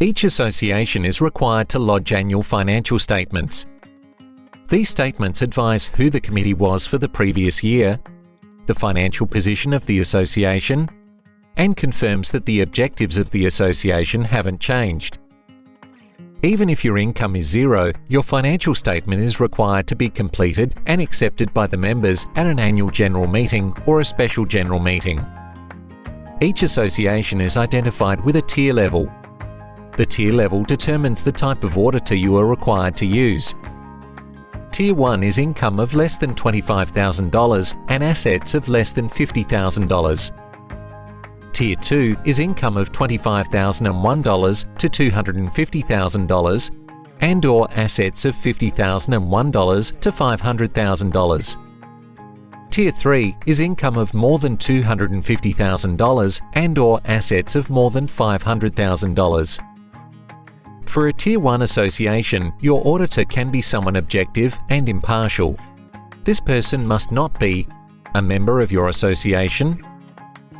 Each association is required to lodge annual financial statements. These statements advise who the committee was for the previous year, the financial position of the association, and confirms that the objectives of the association haven't changed. Even if your income is zero, your financial statement is required to be completed and accepted by the members at an annual general meeting or a special general meeting. Each association is identified with a tier level. The tier level determines the type of auditor you are required to use. Tier 1 is income of less than $25,000 and assets of less than $50,000. Tier 2 is income of $25,001 to $250,000 and or assets of $50,001 to $500,000. Tier 3 is income of more than $250,000 and or assets of more than $500,000. For a Tier 1 association, your auditor can be someone objective and impartial. This person must not be a member of your association,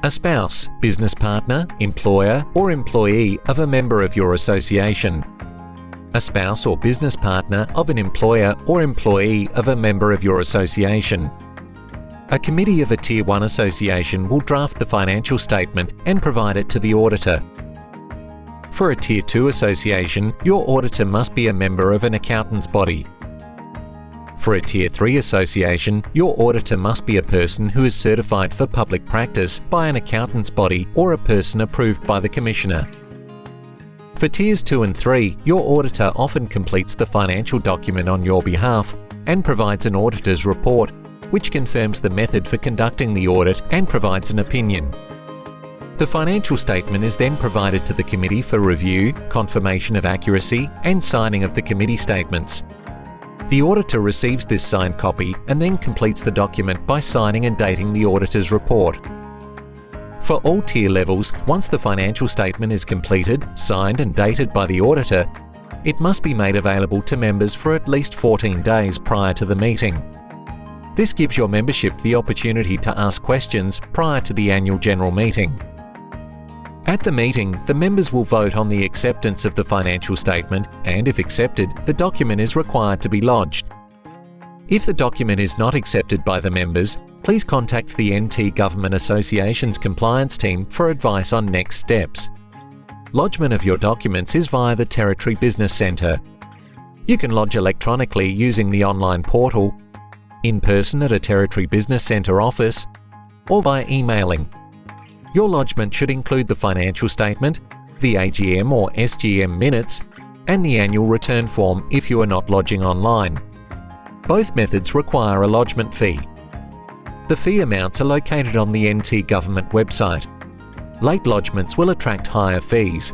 a spouse, business partner, employer or employee of a member of your association, a spouse or business partner of an employer or employee of a member of your association. A committee of a Tier 1 association will draft the financial statement and provide it to the auditor. For a Tier 2 association, your auditor must be a member of an accountant's body. For a Tier 3 association, your auditor must be a person who is certified for public practice by an accountant's body or a person approved by the Commissioner. For Tiers 2 and 3, your auditor often completes the financial document on your behalf and provides an auditor's report, which confirms the method for conducting the audit and provides an opinion. The financial statement is then provided to the committee for review, confirmation of accuracy and signing of the committee statements. The auditor receives this signed copy and then completes the document by signing and dating the auditor's report. For all tier levels, once the financial statement is completed, signed and dated by the auditor, it must be made available to members for at least 14 days prior to the meeting. This gives your membership the opportunity to ask questions prior to the annual general meeting. At the meeting, the members will vote on the acceptance of the financial statement and if accepted, the document is required to be lodged. If the document is not accepted by the members, please contact the NT Government Associations Compliance Team for advice on next steps. Lodgement of your documents is via the Territory Business Centre. You can lodge electronically using the online portal, in person at a Territory Business Centre office, or by emailing your lodgement should include the financial statement, the AGM or SGM minutes, and the annual return form if you are not lodging online. Both methods require a lodgement fee. The fee amounts are located on the NT Government website. Late lodgements will attract higher fees.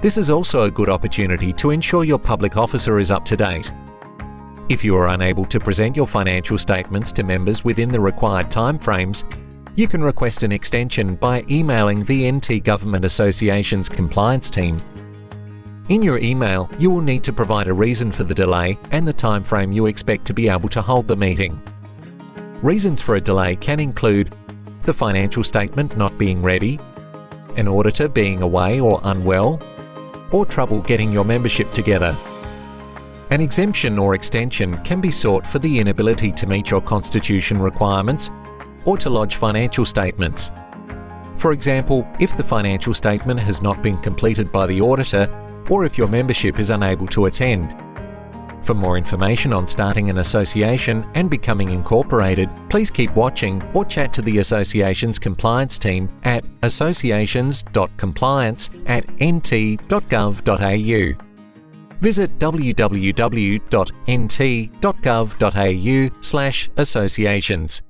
This is also a good opportunity to ensure your public officer is up to date. If you are unable to present your financial statements to members within the required timeframes, you can request an extension by emailing the NT Government Association's compliance team. In your email, you will need to provide a reason for the delay and the time frame you expect to be able to hold the meeting. Reasons for a delay can include the financial statement not being ready, an auditor being away or unwell, or trouble getting your membership together. An exemption or extension can be sought for the inability to meet your constitution requirements or to lodge financial statements. For example, if the financial statement has not been completed by the auditor or if your membership is unable to attend. For more information on starting an association and becoming incorporated, please keep watching or chat to the association's compliance team at associations.compliance at nt.gov.au. Visit www.nt.gov.au slash associations.